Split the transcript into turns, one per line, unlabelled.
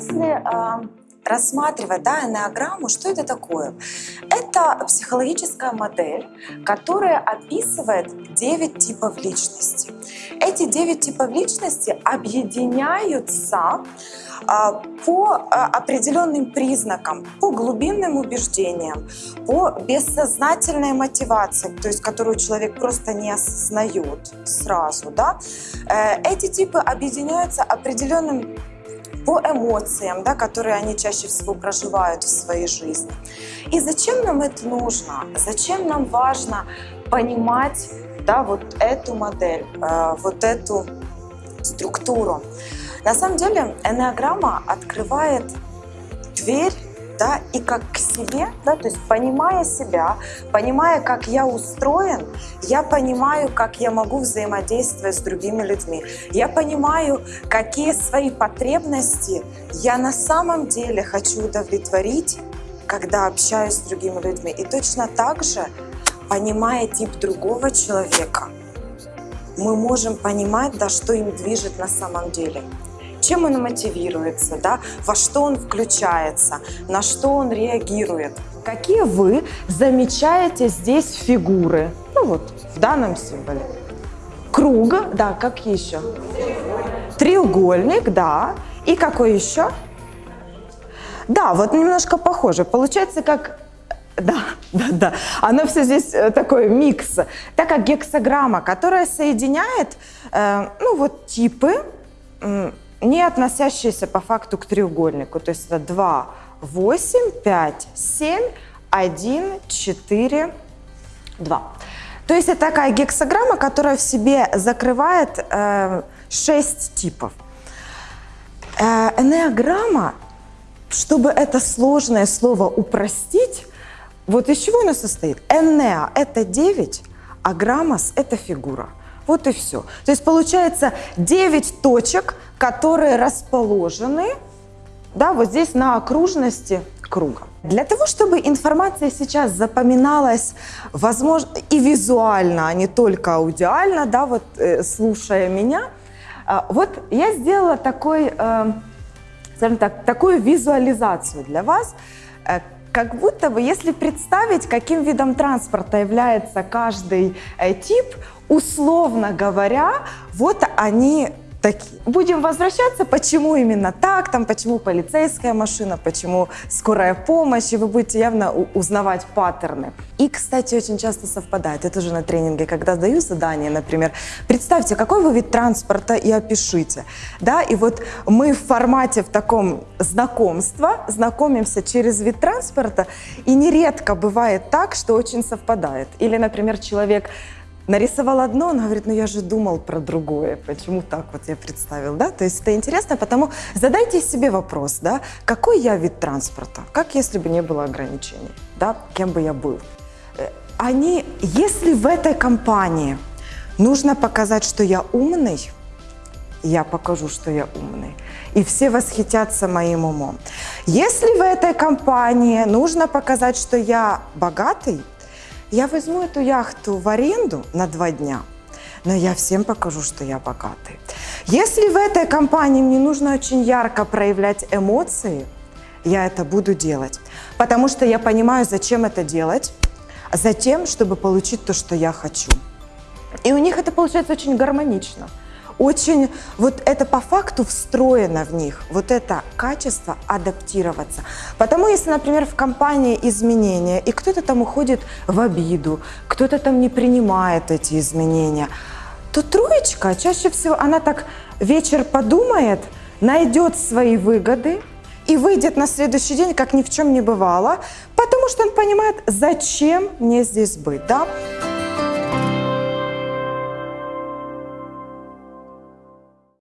Если рассматривать да, энеограмму, что это такое? Это психологическая модель, которая описывает 9 типов личности. Эти 9 типов личности объединяются а, по а, определенным признакам, по глубинным убеждениям, по бессознательной мотивации, то есть которую человек просто не осознает сразу. Да? Э, эти типы объединяются определенным по эмоциям, да, которые они чаще всего проживают в своей жизни. И зачем нам это нужно? Зачем нам важно понимать да, вот эту модель, э, вот эту структуру? На самом деле энеограмма открывает дверь да, и как к себе, да, то есть понимая себя, понимая, как я устроен, я понимаю, как я могу взаимодействовать с другими людьми. Я понимаю, какие свои потребности я на самом деле хочу удовлетворить, когда общаюсь с другими людьми. И точно так же, понимая тип другого человека, мы можем понимать, да, что им движет на самом деле чем он мотивируется, да, во что он включается, на что он реагирует.
Какие вы замечаете здесь фигуры? Ну вот, в данном символе. Круг, да, как еще? Треугольник, да. И какой еще? Да, вот немножко похоже. Получается, как да, да, да. Оно все здесь э, такой микс. Так как гексограмма, которая соединяет, э, ну вот типы, не относящиеся по факту к треугольнику. То есть это 2, 8, 5, 7, 1, 4, 2. То есть это такая гексограмма, которая в себе закрывает э, 6 типов. Э, энеограмма, чтобы это сложное слово упростить, вот из чего оно состоит? Энеа – это 9, а граммос – это фигура. Вот и все. То есть получается 9 точек, которые расположены да, вот здесь на окружности круга. Для того, чтобы информация сейчас запоминалась, возможно, и визуально, а не только аудиально, да, вот э, слушая меня, э, вот я сделала такой, э, скажем так, такую визуализацию для вас, э, как будто бы, если представить, каким видом транспорта является каждый э, тип, условно говоря, вот они такие. Будем возвращаться, почему именно так, там, почему полицейская машина, почему скорая помощь, и вы будете явно узнавать паттерны. И, кстати, очень часто совпадает, это же на тренинге, когда даю задание, например, представьте, какой вы вид транспорта и опишите, да, и вот мы в формате в таком знакомства знакомимся через вид транспорта, и нередко бывает так, что очень совпадает. Или, например, человек нарисовал одно, он говорит, ну я же думал про другое, почему так вот я представил, да? То есть это интересно, потому задайте себе вопрос, да, какой я вид транспорта, как если бы не было ограничений, да, кем бы я был. Э, они, если в этой компании нужно показать, что я умный, я покажу, что я умный. И все восхитятся моим умом. Если в этой компании нужно показать, что я богатый, я возьму эту яхту в аренду на два дня, но я всем покажу, что я богатый. Если в этой компании мне нужно очень ярко проявлять эмоции, я это буду делать, потому что я понимаю, зачем это делать, затем, чтобы получить то, что я хочу. И у них это получается очень гармонично – очень, вот это по факту встроено в них, вот это качество адаптироваться. Потому если, например, в компании изменения, и кто-то там уходит в обиду, кто-то там не принимает эти изменения, то троечка чаще всего, она так вечер подумает, найдет свои выгоды, и выйдет на следующий день, как ни в чем не бывало, потому что он понимает, зачем мне здесь быть. Да?